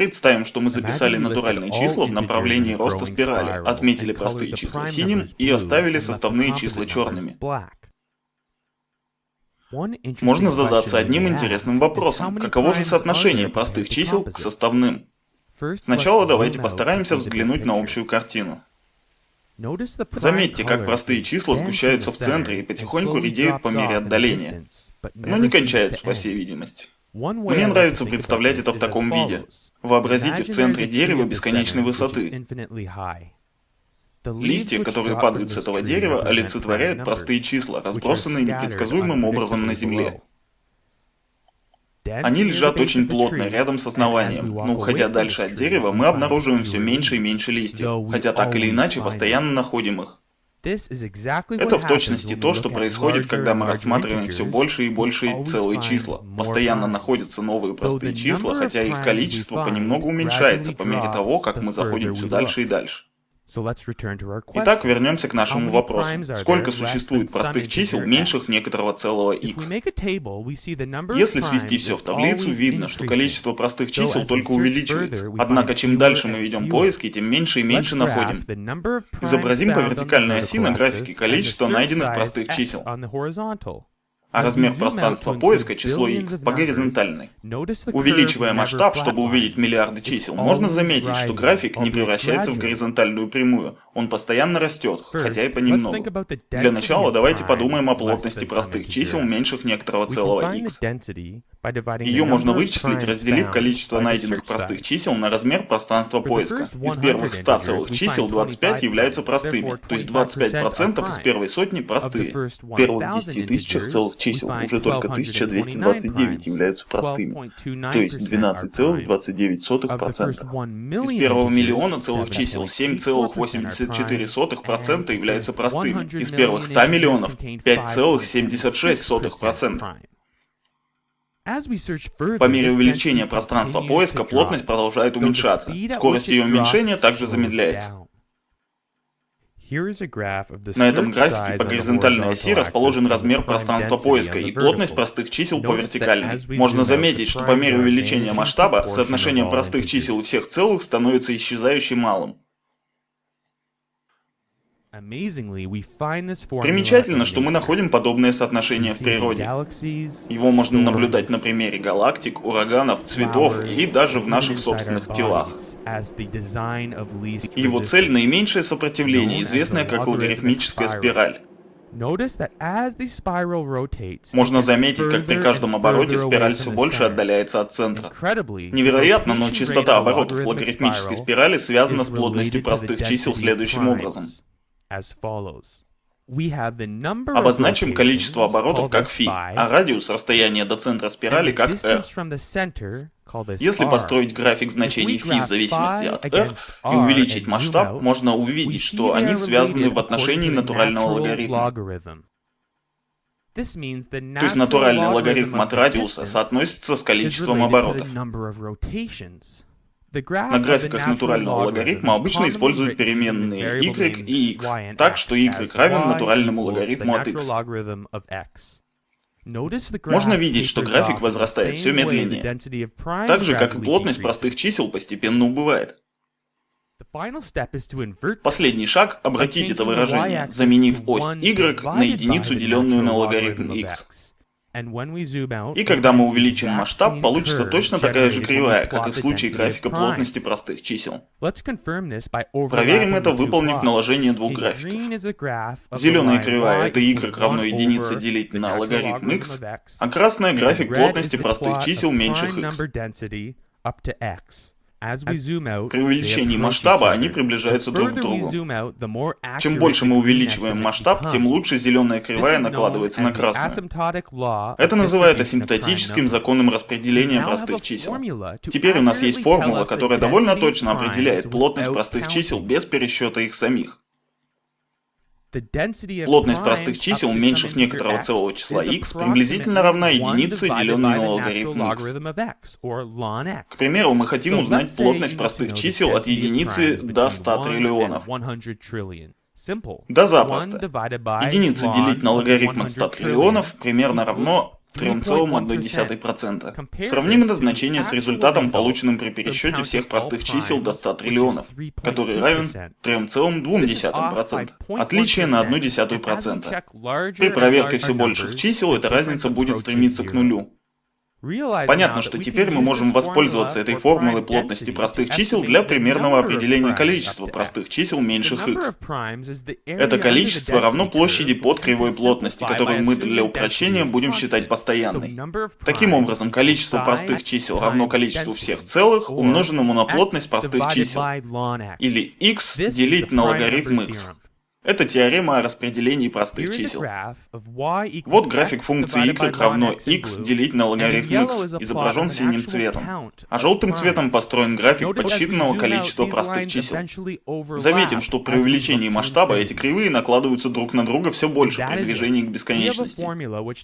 Представим, что мы записали натуральные числа в направлении роста спирали, отметили простые числа синим и оставили составные числа черными. Можно задаться одним интересным вопросом. Каково же соотношение простых чисел к составным? Сначала давайте постараемся взглянуть на общую картину. Заметьте, как простые числа сгущаются в центре и потихоньку редеют по мере отдаления, но не кончаются, по всей видимости. Мне нравится представлять это в таком виде. Вообразите в центре дерева бесконечной высоты. Листья, которые падают с этого дерева, олицетворяют простые числа, разбросанные непредсказуемым образом на земле. Они лежат очень плотно, рядом с основанием, но уходя дальше от дерева, мы обнаруживаем все меньше и меньше листьев, хотя так или иначе постоянно находим их. Это в точности то, что происходит, когда мы рассматриваем все больше и больше целые числа. Постоянно находятся новые простые числа, хотя их количество понемногу уменьшается по мере того, как мы заходим все дальше и дальше. Итак, вернемся к нашему вопросу. Сколько существует простых чисел, меньших некоторого целого x? Если свести все в таблицу, видно, что количество простых чисел только увеличивается. Однако, чем дальше мы ведем поиски, тем меньше и меньше находим. Изобразим по вертикальной оси на графике количество найденных простых чисел а размер пространства поиска число x по горизонтальной. Увеличивая масштаб, чтобы увидеть миллиарды чисел, можно заметить, что график не превращается в горизонтальную прямую, он постоянно растет, хотя и понемногу. Для начала давайте подумаем о плотности простых чисел, меньших некоторого целого x. Ее можно вычислить, разделив количество найденных простых чисел на размер пространства поиска. Из первых 100 целых чисел 25 являются простыми, то есть 25% из первой сотни простые. Первых 10 тысячах целых чисел уже только 1229 являются простыми, то есть 12,29%. Из первого миллиона целых чисел 7,84% являются простыми. Из первых 100 миллионов 5,76%. По мере увеличения пространства поиска плотность продолжает уменьшаться. Скорость ее уменьшения также замедляется. На этом графике по горизонтальной оси расположен размер пространства поиска и плотность простых чисел по вертикальной. Можно заметить, что по мере увеличения масштаба соотношение простых чисел и всех целых становится исчезающе малым. Примечательно, что мы находим подобное соотношение в природе. Его можно наблюдать на примере галактик, ураганов, цветов и даже в наших собственных телах. Его цель — наименьшее сопротивление, известное как логарифмическая спираль. Можно заметить, как при каждом обороте спираль все больше отдаляется от центра. Невероятно, но частота оборотов логарифмической спирали связана с плотностью простых чисел следующим образом. Обозначим количество оборотов как φ, а радиус расстояния до центра спирали как r. Если построить график значений φ в зависимости от r и увеличить масштаб, можно увидеть, что они связаны в отношении натурального логарифма. То есть натуральный логарифм от радиуса соотносится с количеством оборотов. На графиках натурального логарифма обычно используют переменные y и x, так что y равен натуральному логарифму от x. Можно видеть, что график возрастает все медленнее, так же, как и плотность простых чисел постепенно убывает. Последний шаг — обратить это выражение, заменив ось y на единицу, деленную на логарифм x. И когда мы увеличим масштаб, получится точно такая же кривая, как и в случае графика плотности простых чисел. Проверим это, выполнив наложение двух графиков. Зеленая кривая — это y равно единице делить на логарифм x, а красная — график плотности простых чисел меньших x. При увеличении масштаба они приближаются друг к другу. Чем больше мы увеличиваем масштаб, тем лучше зеленая кривая накладывается на красную. Это называют асимптотическим законом распределения простых чисел. Теперь у нас есть формула, которая довольно точно определяет плотность простых чисел без пересчета их самих. Плотность простых чисел, меньших некоторого целого числа x, приблизительно равна единице, деленной на логарифм x. К примеру, мы хотим узнать плотность простых чисел от единицы до 100 триллионов. Да запросто. Единица делить на логарифм от 100 триллионов примерно равно 3,1%. Сравним это значение с результатом, полученным при пересчете всех простых чисел до 100 триллионов, который равен 3,2%. Отличие на 0,1%. При проверке все больших чисел эта разница будет стремиться к нулю. Понятно, что теперь мы можем воспользоваться этой формулой плотности простых чисел для примерного определения количества простых чисел меньших x. Это количество равно площади под кривой плотности, которую мы для упрощения будем считать постоянной. Таким образом, количество простых чисел равно количеству всех целых, умноженному на плотность простых чисел. Или x делить на логарифм x. Это теорема о распределении простых чисел. Вот график функции y равно x делить на логарифм x, изображен синим цветом. А желтым цветом построен график подсчитанного количества простых чисел. Заметим, что при увеличении масштаба эти кривые накладываются друг на друга все больше при движении к бесконечности.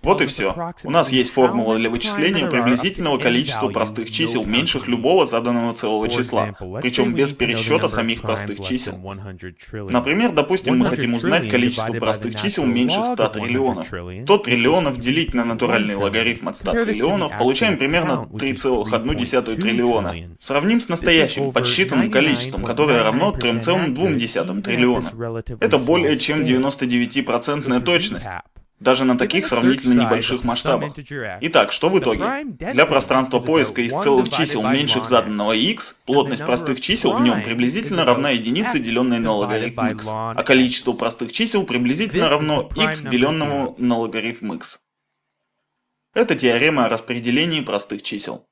Вот и все. У нас есть формула для вычисления приблизительного количества простых чисел, меньших любого заданного целого числа, причем без пересчета самих простых чисел. Например, допустим, мы хотим узнать количество простых чисел меньше 100 триллионов. 100 триллионов делить на натуральный логарифм от 100 триллионов, получаем примерно 3,1 триллиона. Сравним с настоящим, подсчитанным количеством, которое равно 3,2 триллиона. Это более чем 99% точность. Даже на таких сравнительно небольших масштабах. Итак, что в итоге? Для пространства поиска из целых чисел меньших заданного x, плотность простых чисел в нем приблизительно равна единице, деленной на логарифм x, а количество простых чисел приблизительно равно x, деленному на логарифм x. Это теорема о распределении простых чисел.